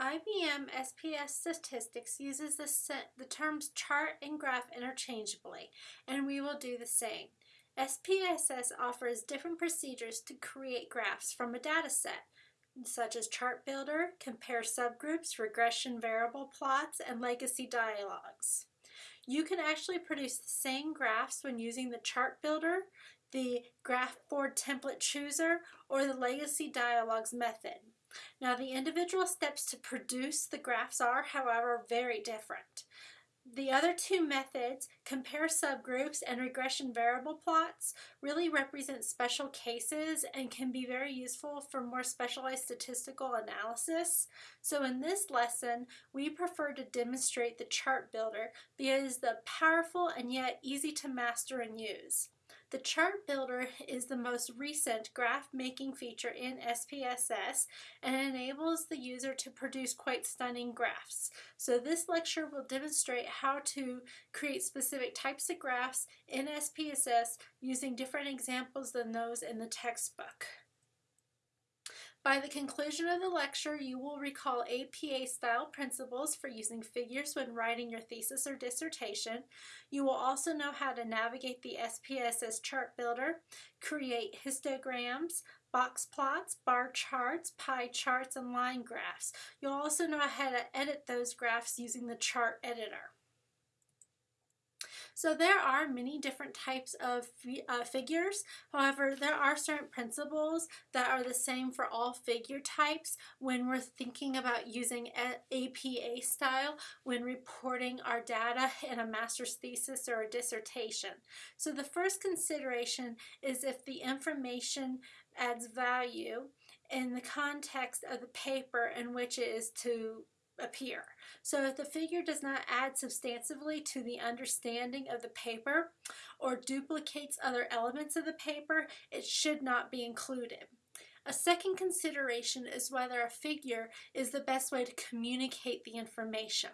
IBM SPSS Statistics uses the, the terms chart and graph interchangeably, and we will do the same. SPSS offers different procedures to create graphs from a data set, such as Chart Builder, Compare Subgroups, Regression Variable Plots, and Legacy Dialogs. You can actually produce the same graphs when using the Chart Builder, the Graph Board Template Chooser, or the Legacy Dialogs method. Now the individual steps to produce the graphs are, however, very different. The other two methods, compare subgroups and regression variable plots, really represent special cases and can be very useful for more specialized statistical analysis. So in this lesson, we prefer to demonstrate the chart builder because the powerful and yet easy to master and use. The chart builder is the most recent graph making feature in SPSS and enables the user to produce quite stunning graphs. So this lecture will demonstrate how to create specific types of graphs in SPSS using different examples than those in the textbook. By the conclusion of the lecture, you will recall APA-style principles for using figures when writing your thesis or dissertation. You will also know how to navigate the SPSS chart builder, create histograms, box plots, bar charts, pie charts, and line graphs. You'll also know how to edit those graphs using the chart editor. So there are many different types of uh, figures. However, there are certain principles that are the same for all figure types when we're thinking about using APA style when reporting our data in a master's thesis or a dissertation. So the first consideration is if the information adds value in the context of the paper in which it is to appear. So if the figure does not add substantively to the understanding of the paper or duplicates other elements of the paper, it should not be included. A second consideration is whether a figure is the best way to communicate the information.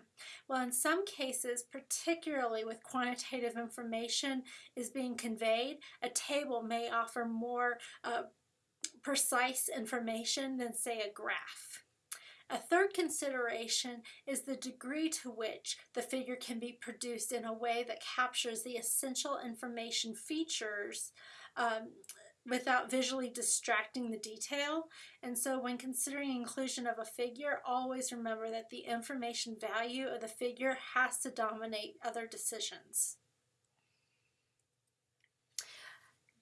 Well, in some cases, particularly with quantitative information is being conveyed, a table may offer more uh, precise information than, say, a graph. A third consideration is the degree to which the figure can be produced in a way that captures the essential information features um, without visually distracting the detail. And so when considering inclusion of a figure, always remember that the information value of the figure has to dominate other decisions.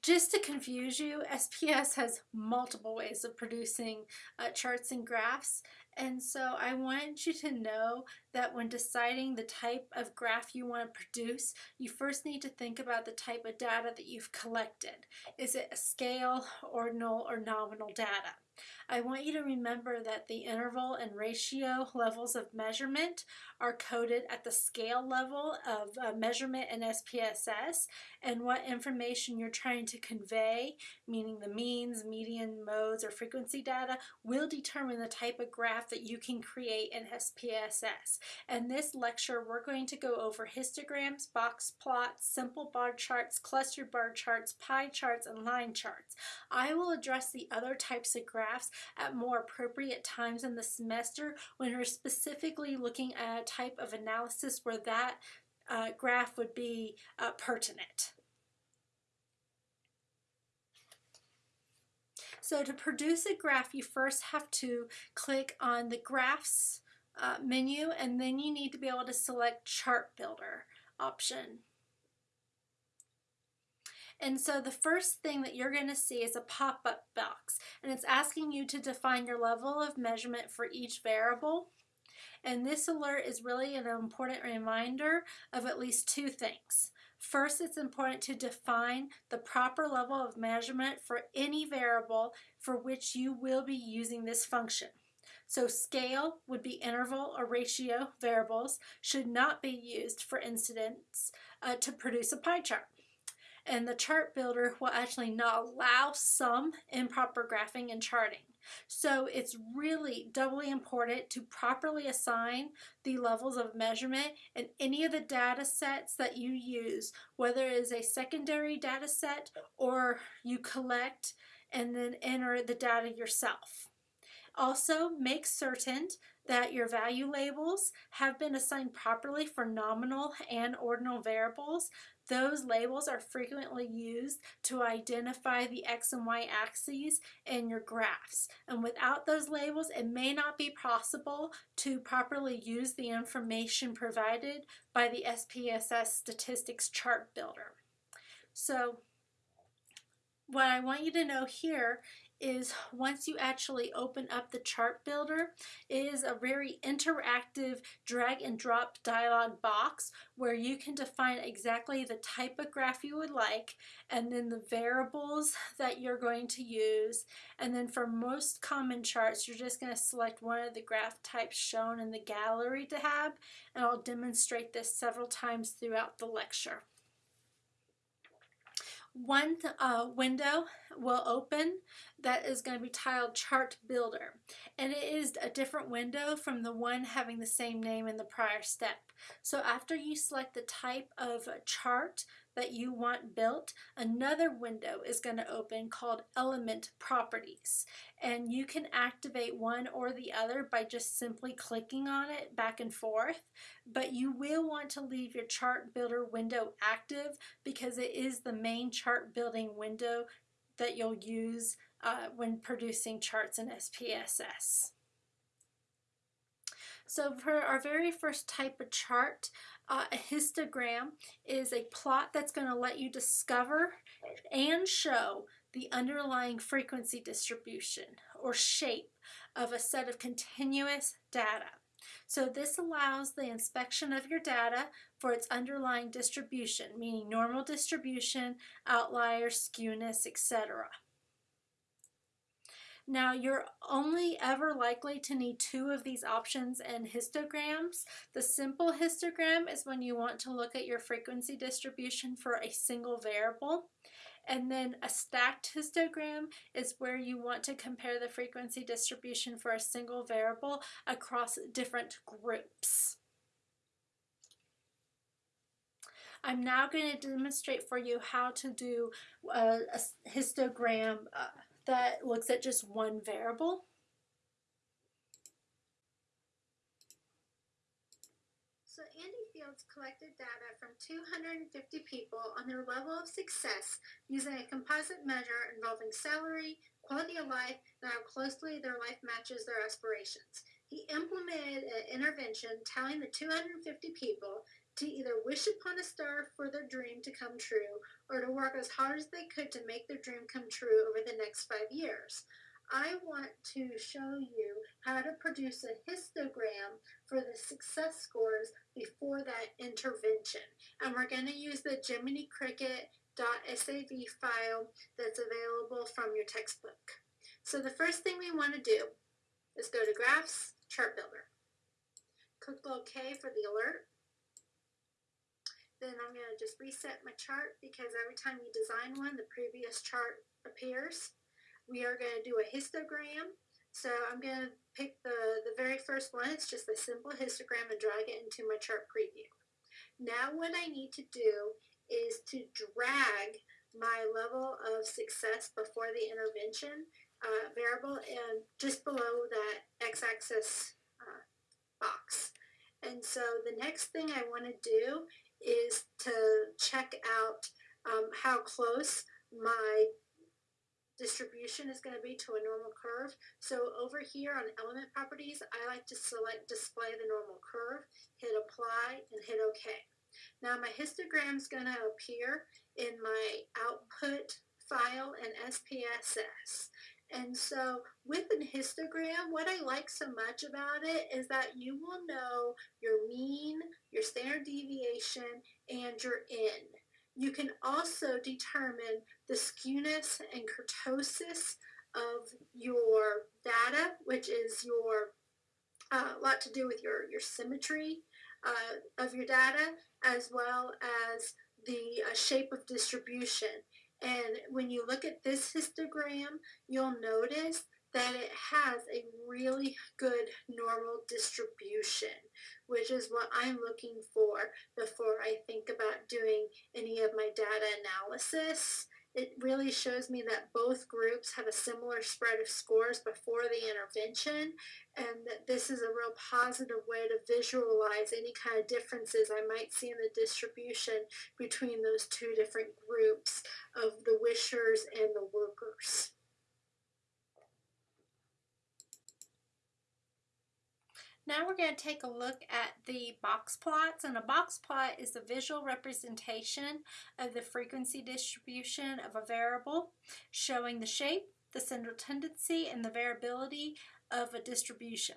Just to confuse you, SPSS has multiple ways of producing uh, charts and graphs, and so I want you to know that when deciding the type of graph you want to produce, you first need to think about the type of data that you've collected. Is it a scale, ordinal, or nominal data? I want you to remember that the interval and ratio levels of measurement are coded at the scale level of uh, measurement in SPSS and what information you're trying to convey, meaning the means, median, modes, or frequency data, will determine the type of graph that you can create in SPSS. In this lecture, we're going to go over histograms, box plots, simple bar charts, clustered bar charts, pie charts, and line charts. I will address the other types of graphs at more appropriate times in the semester when we're specifically looking at a type of analysis where that uh, graph would be uh, pertinent. So to produce a graph, you first have to click on the Graphs uh, menu, and then you need to be able to select Chart Builder option. And so the first thing that you're going to see is a pop-up box and it's asking you to define your level of measurement for each variable. And this alert is really an important reminder of at least two things. First, it's important to define the proper level of measurement for any variable for which you will be using this function. So scale would be interval or ratio variables should not be used for incidence uh, to produce a pie chart and the chart builder will actually not allow some improper graphing and charting. So it's really doubly important to properly assign the levels of measurement in any of the data sets that you use, whether it is a secondary data set or you collect and then enter the data yourself. Also, make certain that your value labels have been assigned properly for nominal and ordinal variables. Those labels are frequently used to identify the x and y axes in your graphs. And without those labels, it may not be possible to properly use the information provided by the SPSS Statistics Chart Builder. So what I want you to know here is once you actually open up the chart builder, it is a very interactive drag and drop dialog box where you can define exactly the type of graph you would like and then the variables that you're going to use. And then for most common charts, you're just going to select one of the graph types shown in the gallery tab and I'll demonstrate this several times throughout the lecture one uh, window will open that is going to be titled Chart Builder. And it is a different window from the one having the same name in the prior step. So after you select the type of chart that you want built, another window is going to open called Element Properties. And you can activate one or the other by just simply clicking on it back and forth. But you will want to leave your chart builder window active because it is the main chart building window that you'll use uh, when producing charts in SPSS. So for our very first type of chart, uh, a histogram is a plot that's going to let you discover and show the underlying frequency distribution or shape of a set of continuous data. So this allows the inspection of your data for its underlying distribution, meaning normal distribution, outlier, skewness, etc. Now you're only ever likely to need two of these options in histograms. The simple histogram is when you want to look at your frequency distribution for a single variable. And then a stacked histogram is where you want to compare the frequency distribution for a single variable across different groups. I'm now going to demonstrate for you how to do a, a histogram uh, that looks at just one variable. So Andy Fields collected data from 250 people on their level of success using a composite measure involving salary, quality of life, and how closely their life matches their aspirations. He implemented an intervention telling the 250 people to either wish upon a star for their dream to come true or to work as hard as they could to make their dream come true over the next five years. I want to show you how to produce a histogram for the success scores before that intervention. And we're going to use the Jiminy Cricket.sav file that's available from your textbook. So the first thing we want to do is go to Graphs, Chart Builder. Click OK for the alert. Then I'm going to just reset my chart because every time you design one, the previous chart appears. We are going to do a histogram. So I'm going to pick the, the very first one. It's just a simple histogram and drag it into my chart preview. Now what I need to do is to drag my level of success before the intervention uh, variable and just below that x-axis uh, box. And so the next thing I want to do is to check out um, how close my distribution is going to be to a normal curve. So over here on element properties, I like to select display the normal curve, hit apply, and hit OK. Now my histogram is going to appear in my output file in SPSS. And so with an histogram, what I like so much about it is that you will know your mean, your standard deviation, and your N. You can also determine the skewness and kurtosis of your data, which is your a uh, lot to do with your, your symmetry uh, of your data, as well as the uh, shape of distribution. And when you look at this histogram, you'll notice that it has a really good normal distribution, which is what I'm looking for before I think about doing any of my data analysis. It really shows me that both groups have a similar spread of scores before the intervention and that this is a real positive way to visualize any kind of differences I might see in the distribution between those two different groups of the wishers and the workers. Now we're going to take a look at the box plots and a box plot is a visual representation of the frequency distribution of a variable showing the shape, the central tendency, and the variability of a distribution.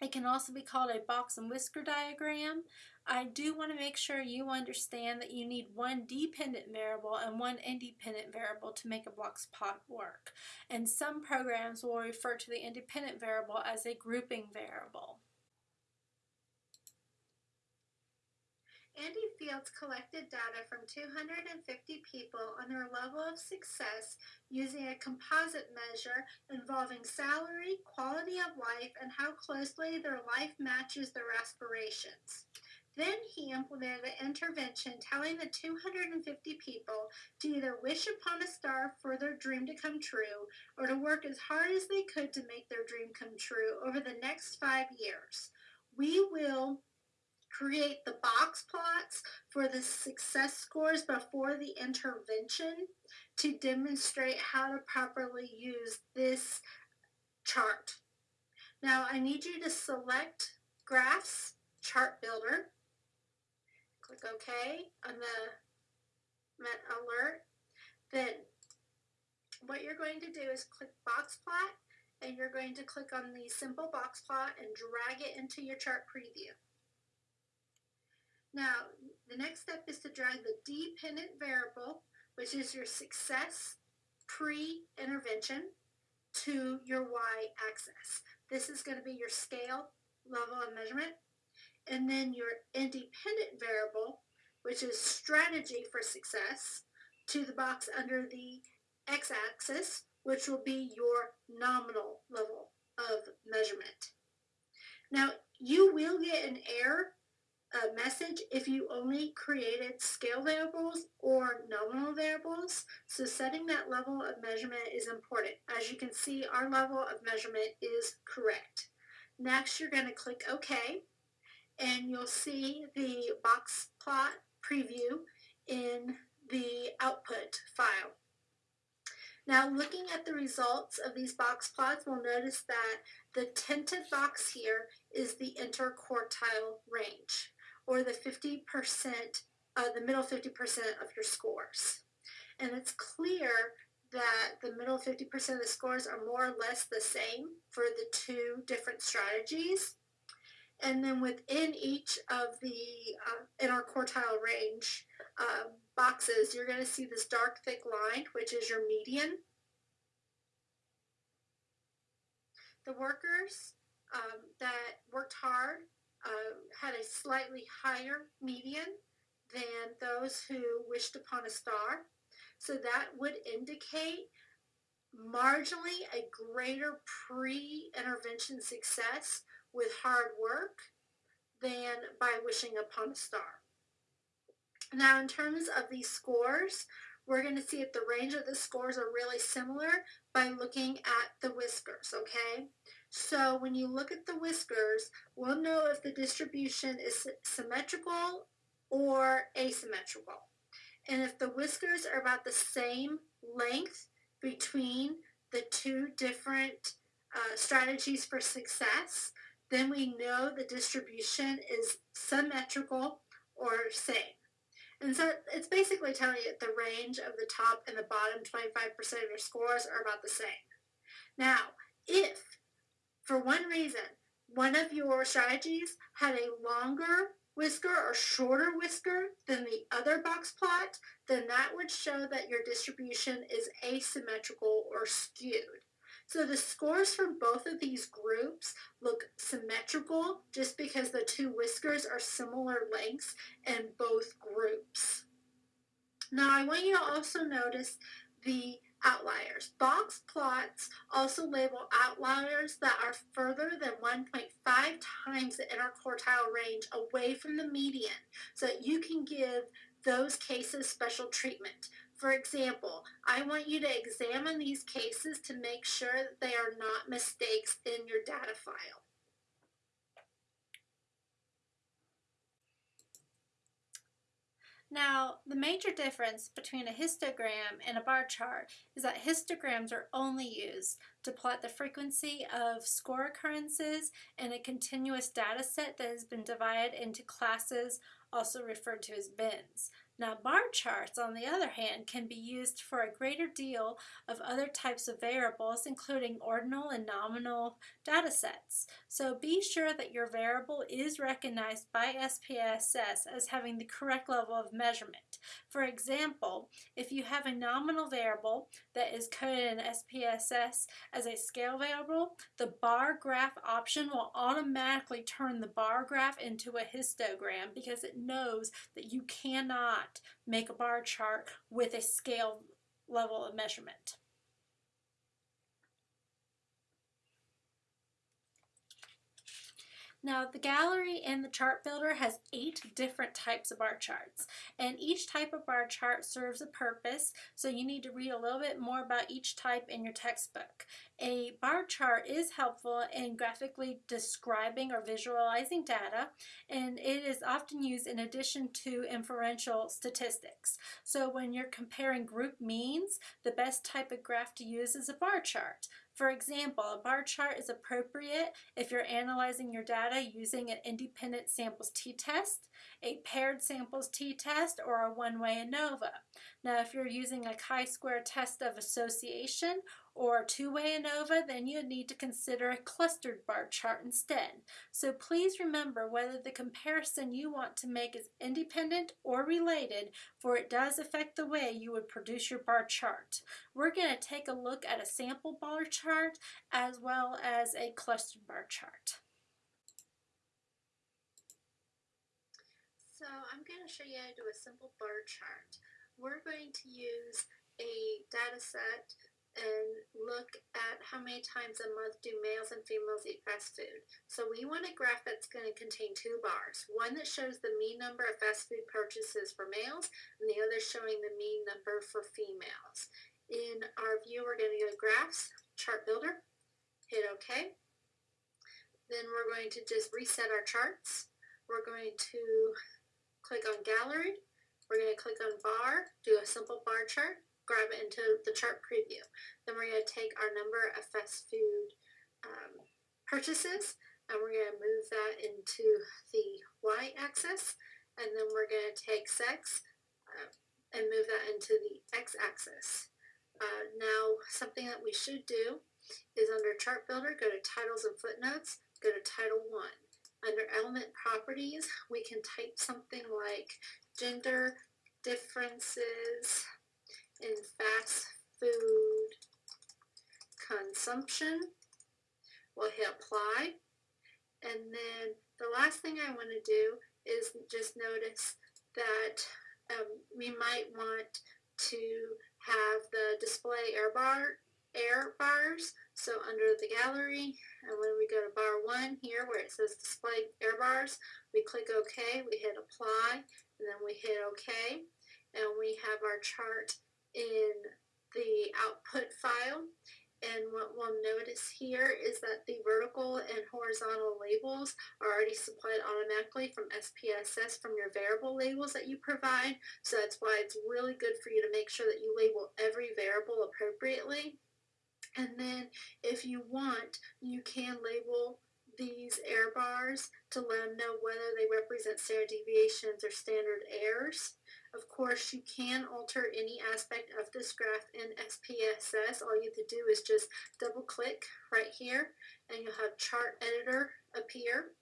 It can also be called a box and whisker diagram. I do want to make sure you understand that you need one dependent variable and one independent variable to make a box plot work. And some programs will refer to the independent variable as a grouping variable. Andy Fields collected data from 250 people on their level of success using a composite measure involving salary, quality of life, and how closely their life matches their aspirations. Then he implemented an intervention telling the 250 people to either wish upon a star for their dream to come true or to work as hard as they could to make their dream come true over the next five years. We will create the box plots for the success scores before the intervention to demonstrate how to properly use this chart. Now I need you to select Graphs Chart Builder. Click OK on the Met alert. Then what you're going to do is click Box Plot and you're going to click on the simple box plot and drag it into your chart preview. Now, the next step is to drag the dependent variable, which is your success pre-intervention, to your y-axis. This is going to be your scale level of measurement. And then your independent variable, which is strategy for success, to the box under the x-axis, which will be your nominal level of measurement. Now, you will get an error a message if you only created scale variables or nominal variables. So setting that level of measurement is important. As you can see, our level of measurement is correct. Next, you're going to click OK, and you'll see the box plot preview in the output file. Now looking at the results of these box plots, we'll notice that the tinted box here is the interquartile range or the 50%, uh, the middle 50% of your scores. And it's clear that the middle 50% of the scores are more or less the same for the two different strategies. And then within each of the uh, interquartile range uh, boxes, you're going to see this dark thick line, which is your median. The workers um, that worked hard uh, had a slightly higher median than those who wished upon a star. So that would indicate marginally a greater pre-intervention success with hard work than by wishing upon a star. Now in terms of these scores, we're going to see if the range of the scores are really similar by looking at the whiskers, okay? So when you look at the whiskers, we'll know if the distribution is symmetrical or asymmetrical. And if the whiskers are about the same length between the two different uh, strategies for success, then we know the distribution is symmetrical or same. And so it's basically telling you that the range of the top and the bottom 25% of your scores are about the same. Now, if for one reason, one of your strategies had a longer whisker or shorter whisker than the other box plot, then that would show that your distribution is asymmetrical or skewed. So the scores from both of these groups look symmetrical just because the two whiskers are similar lengths in both groups. Now I want you to also notice the outliers. Box plots also label outliers that are further than 1.5 times the interquartile range away from the median so that you can give those cases special treatment. For example, I want you to examine these cases to make sure that they are not mistakes in your data file. Now, the major difference between a histogram and a bar chart is that histograms are only used to plot the frequency of score occurrences in a continuous data set that has been divided into classes, also referred to as bins. Now, bar charts, on the other hand, can be used for a greater deal of other types of variables, including ordinal and nominal data sets. So be sure that your variable is recognized by SPSS as having the correct level of measurement. For example, if you have a nominal variable that is coded in SPSS as a scale variable, the bar graph option will automatically turn the bar graph into a histogram because it knows that you cannot make a bar chart with a scale level of measurement. Now the gallery in the chart builder has eight different types of bar charts and each type of bar chart serves a purpose so you need to read a little bit more about each type in your textbook. A bar chart is helpful in graphically describing or visualizing data and it is often used in addition to inferential statistics. So when you're comparing group means the best type of graph to use is a bar chart. For example, a bar chart is appropriate if you're analyzing your data using an independent samples t-test, a paired samples t-test, or a one-way ANOVA. Now, if you're using a chi-square test of association or two-way ANOVA, then you would need to consider a clustered bar chart instead. So please remember whether the comparison you want to make is independent or related, for it does affect the way you would produce your bar chart. We're going to take a look at a sample bar chart as well as a clustered bar chart. So I'm going to show you how to do a simple bar chart. We're going to use a data set and look at how many times a month do males and females eat fast food. So we want a graph that's going to contain two bars, one that shows the mean number of fast food purchases for males and the other showing the mean number for females. In our view, we're going to go to graphs, chart builder, hit OK. Then we're going to just reset our charts. We're going to click on gallery. We're going to click on bar, do a simple bar chart grab it into the chart preview. Then we're going to take our number of fast food um, purchases and we're going to move that into the y-axis and then we're going to take sex uh, and move that into the x-axis. Uh, now something that we should do is under chart builder go to titles and footnotes go to title 1. Under element properties we can type something like gender differences in fast food consumption. We'll hit apply. And then the last thing I want to do is just notice that um, we might want to have the display error bar error bars. So under the gallery, and when we go to bar one here where it says display error bars, we click OK, we hit apply, and then we hit OK, and we have our chart in the output file. And what we'll notice here is that the vertical and horizontal labels are already supplied automatically from SPSS from your variable labels that you provide. So that's why it's really good for you to make sure that you label every variable appropriately. And then if you want, you can label these error bars to let them know whether they represent standard deviations or standard errors. Of course, you can alter any aspect of this graph in SPSS. All you have to do is just double click right here and you'll have chart editor appear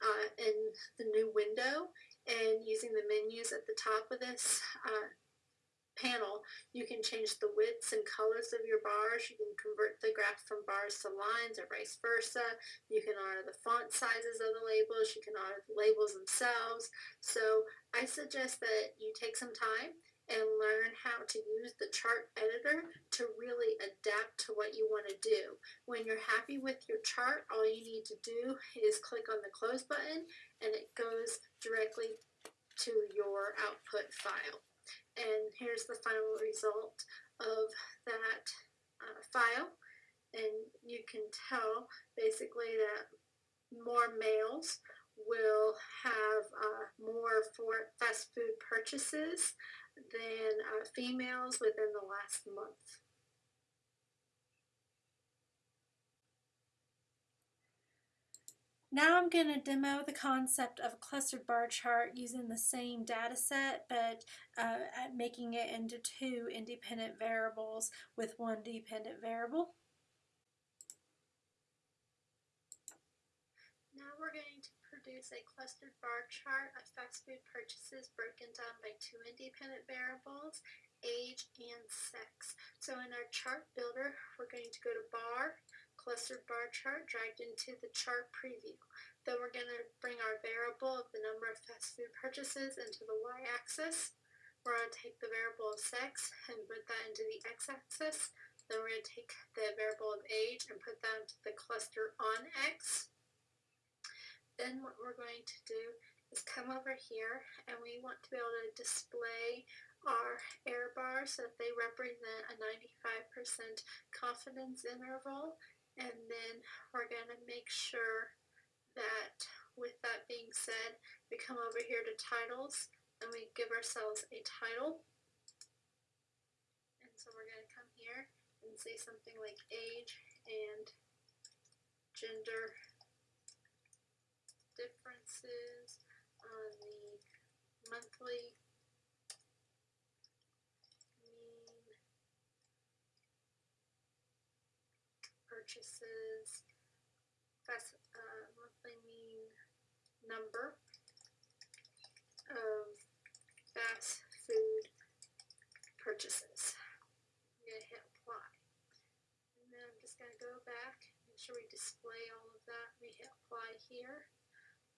uh, in the new window and using the menus at the top of this uh, panel, you can change the widths and colors of your bars. You can convert the graph from bars to lines or vice versa. You can alter the font sizes of the labels. You can alter the labels themselves. So I suggest that you take some time and learn how to use the chart editor to really adapt to what you want to do. When you're happy with your chart, all you need to do is click on the close button and it goes directly to your output file. And here's the final result of that uh, file. And you can tell basically that more males will have uh, more for fast food purchases than uh, females within the last month. Now I'm going to demo the concept of a clustered bar chart using the same data set but uh, making it into two independent variables with one dependent variable. Now we're going to produce a clustered bar chart of fast food purchases broken down by two independent variables, age and sex. So in our chart builder, we're going to go to bar, clustered bar chart dragged into the chart preview. Then we're going to bring our variable of the number of fast food purchases into the y-axis. We're going to take the variable of sex and put that into the x-axis. Then we're going to take the variable of age and put that into the cluster on x. Then what we're going to do is come over here and we want to be able to display our error bars so that they represent a 95% confidence interval and then we're going to make sure that with that being said, we come over here to titles and we give ourselves a title. And so we're going to come here and say something like age and gender differences on the monthly purchases, that's uh, monthly mean number of fast food purchases. I'm going to hit apply. And then I'm just going to go back, make sure we display all of that. We hit apply here.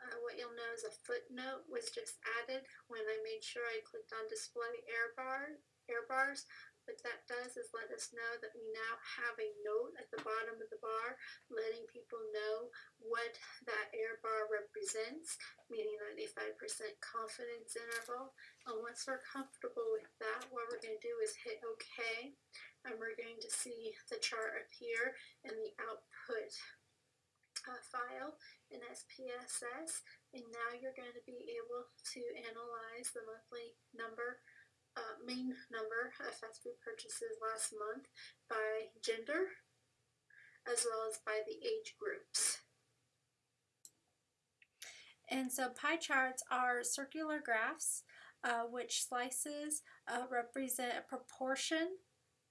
Uh, what you'll know is a footnote was just added when I made sure I clicked on display error, bar, error bars. What that does is let us know that we now have a note at the bottom of the bar letting people know what that error bar represents, meaning 95% confidence interval. And once we're comfortable with that, what we're going to do is hit OK, and we're going to see the chart appear in the output uh, file in SPSS, and now you're going to be able to analyze the monthly number uh, main number of fast food purchases last month by gender as well as by the age groups. And so pie charts are circular graphs uh, which slices uh, represent a proportion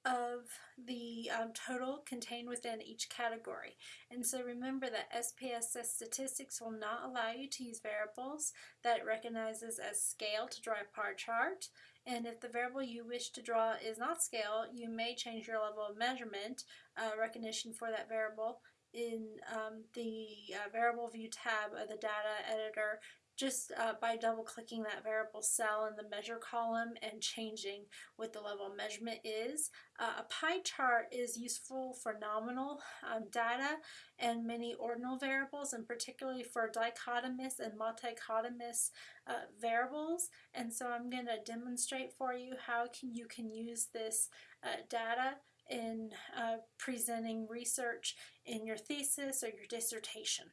of the um, total contained within each category. And so remember that SPSS statistics will not allow you to use variables that it recognizes as scale to draw a pie chart. And if the variable you wish to draw is not scale, you may change your level of measurement uh, recognition for that variable in um, the uh, variable view tab of the data editor just uh, by double clicking that variable cell in the measure column and changing what the level of measurement is. Uh, a pie chart is useful for nominal um, data and many ordinal variables and particularly for dichotomous and multichotomous uh, variables and so I'm going to demonstrate for you how can you can use this uh, data in uh, presenting research in your thesis or your dissertation.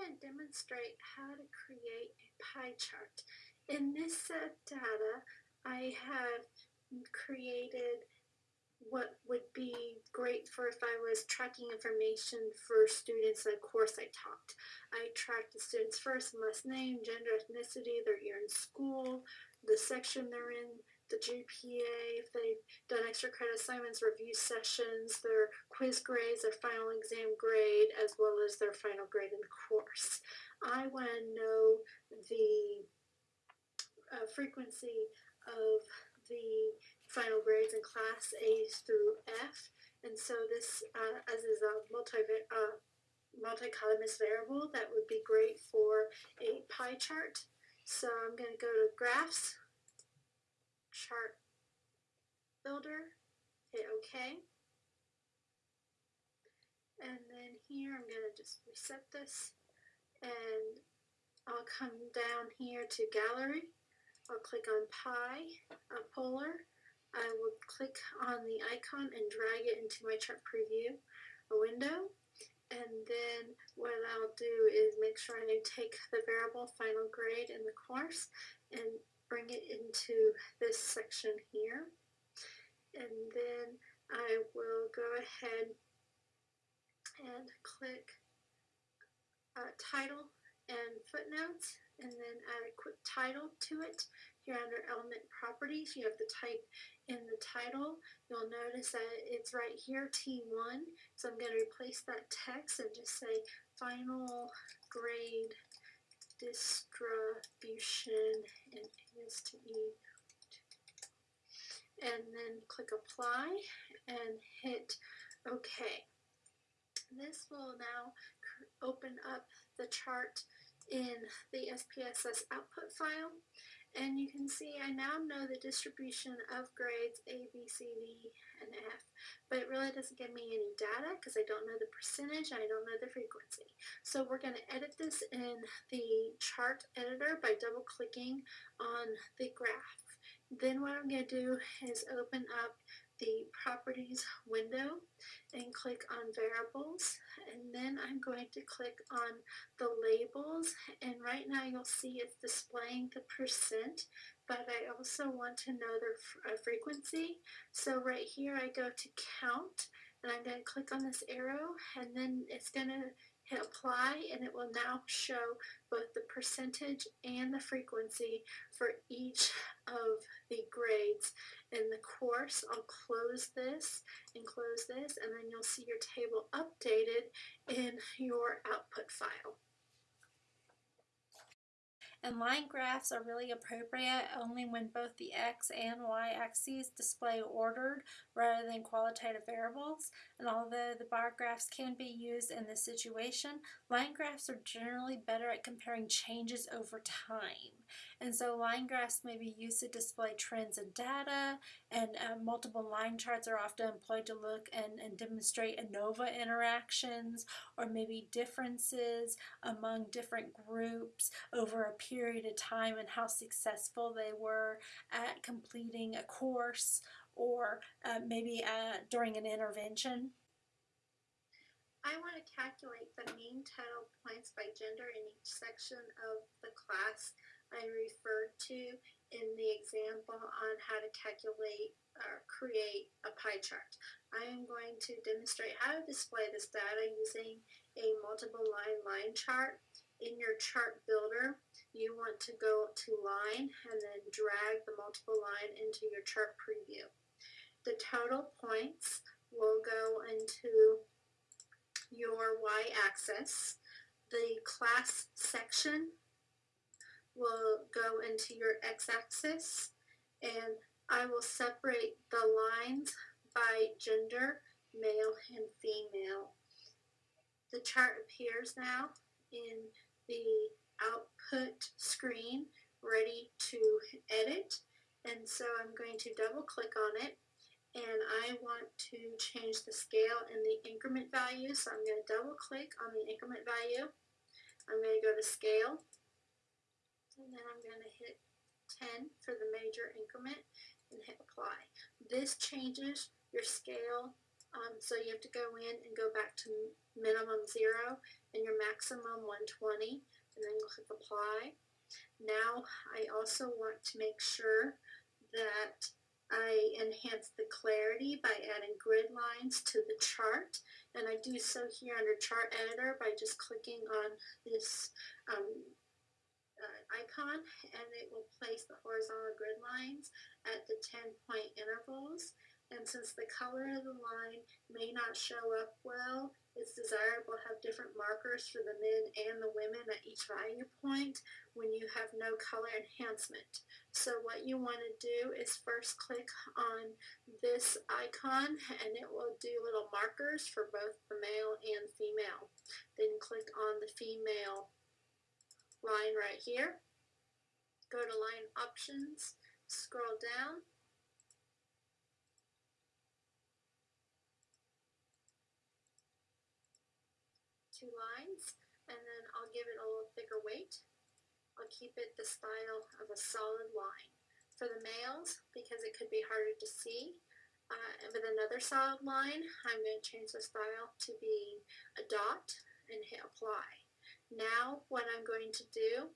Going to demonstrate how to create a pie chart. In this set of data, I have created what would be great for if I was tracking information for students in a course I taught. I tracked the students' first and last name, gender, ethnicity, their year in school, the section they're in, the GPA, if they've done extra credit assignments, review sessions, their quiz grades, their final exam grade, as well as their final grade in the course. I want to know the uh, frequency of the final grades in class A through F. And so this, uh, as is a multi uh, multi-columnist variable, that would be great for a pie chart. So I'm going to go to graphs, chart builder, hit OK. And then here I'm going to just reset this and I'll come down here to gallery. I'll click on pie, uh, polar. I will click on the icon and drag it into my chart preview a window. And then what I'll do is make sure I take the variable final grade in the course and bring it into this section here. And then I will go ahead and click uh, title and footnotes and then add a quick title to it. Here under element properties, you have the type in the title. You'll notice that it's right here, T1. So I'm going to replace that text and just say final grade distribution and is to E. And then click apply and hit OK. This will now open up the chart in the SPSS output file. And you can see I now know the distribution of grades A, B, C, D, and F, but it really doesn't give me any data because I don't know the percentage, I don't know the frequency. So we're going to edit this in the chart editor by double clicking on the graph. Then what I'm going to do is open up the properties window and click on variables. And then I'm going to click on the labels. And right now you'll see it's displaying the percent but I also want to know the uh, frequency. So right here I go to count and I'm going to click on this arrow and then it's going to hit apply and it will now show both the percentage and the frequency for each of the grades in the course. I'll close this and close this and then you'll see your table updated in your output file. And line graphs are really appropriate only when both the x and y axes display ordered rather than qualitative variables. And although the bar graphs can be used in this situation, line graphs are generally better at comparing changes over time. And so line graphs may be used to display trends in data, and uh, multiple line charts are often employed to look and, and demonstrate ANOVA interactions or maybe differences among different groups over a period of time and how successful they were at completing a course or uh, maybe uh, during an intervention. I want to calculate the mean total points by gender in each section of the class I referred to in the example on how to calculate or create a pie chart. I am going to demonstrate how to display this data using a multiple line line chart. In your chart builder, you want to go to line and then drag the multiple line into your chart preview. The total points will go into your y-axis. The class section will go into your x-axis and I will separate the lines by gender, male and female. The chart appears now in the output screen ready to edit and so I'm going to double click on it and I want to change the scale and the increment value so I'm going to double click on the increment value. I'm going to go to scale and then I'm going to hit 10 for the major increment and hit apply. This changes your scale um, so you have to go in and go back to minimum 0 and your maximum 120 and then click apply. Now I also want to make sure that I enhance the clarity by adding grid lines to the chart and I do so here under chart editor by just clicking on this um, uh, icon and it will place the horizontal grid lines at the 10 point intervals. And since the color of the line may not show up well, it's desirable to have different markers for the men and the women at each value point when you have no color enhancement. So what you want to do is first click on this icon and it will do little markers for both the male and female. Then click on the female line right here. Go to line options, scroll down. Two lines, and then I'll give it a little thicker weight. I'll keep it the style of a solid line. For the males, because it could be harder to see, uh, with another solid line, I'm going to change the style to be a dot and hit apply. Now what I'm going to do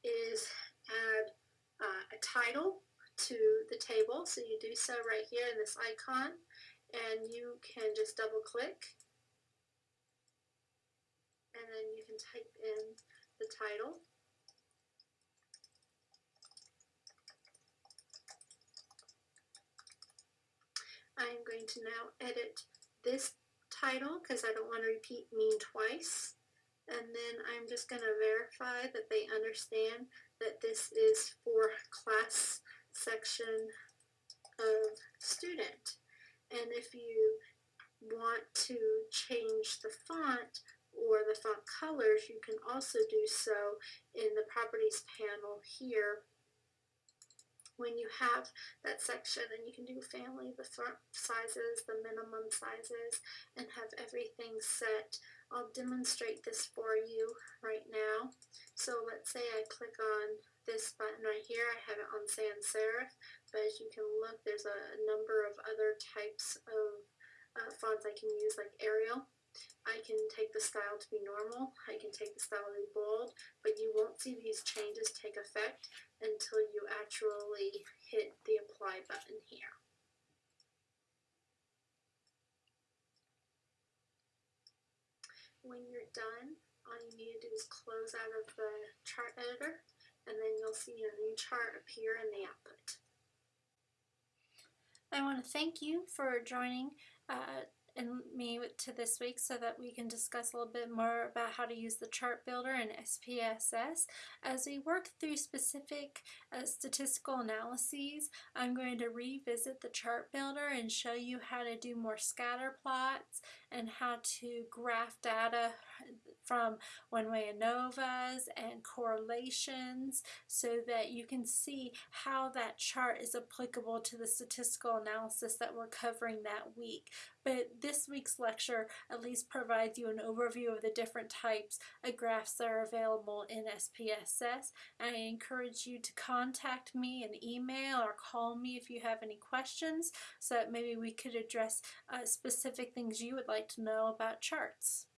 is add uh, a title to the table. So you do so right here in this icon and you can just double click and then you can type in the title. I'm going to now edit this title because I don't want to repeat mean twice. And then I'm just going to verify that they understand that this is for class section of student. And if you want to change the font or the font colors, you can also do so in the properties panel here when you have that section and you can do family, the font sizes, the minimum sizes, and have everything set. I'll demonstrate this for you right now. So let's say I click on this button right here. I have it on sans serif, but as you can look, there's a number of other types of uh, fonts I can use like Arial. I can take the style to be normal, I can take the style to be bold, but you won't see these changes take effect until you actually hit the apply button here. When you're done, all you need to do is close out of the chart editor and then you'll see your new chart appear in the output. I want to thank you for joining uh, and me to this week so that we can discuss a little bit more about how to use the chart builder in SPSS. As we work through specific uh, statistical analyses, I'm going to revisit the chart builder and show you how to do more scatter plots and how to graph data from one-way ANOVAs and correlations so that you can see how that chart is applicable to the statistical analysis that we're covering that week. But this week's lecture at least provides you an overview of the different types of graphs that are available in SPSS. I encourage you to contact me and email or call me if you have any questions so that maybe we could address uh, specific things you would like to know about charts.